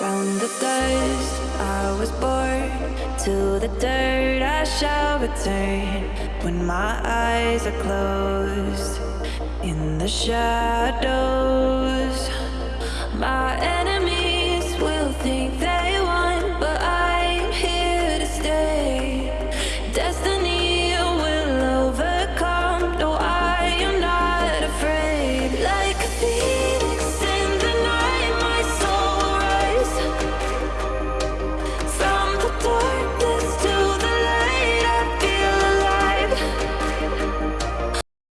From the dust I was born to the dirt I shall return. When my eyes are closed in the shadows my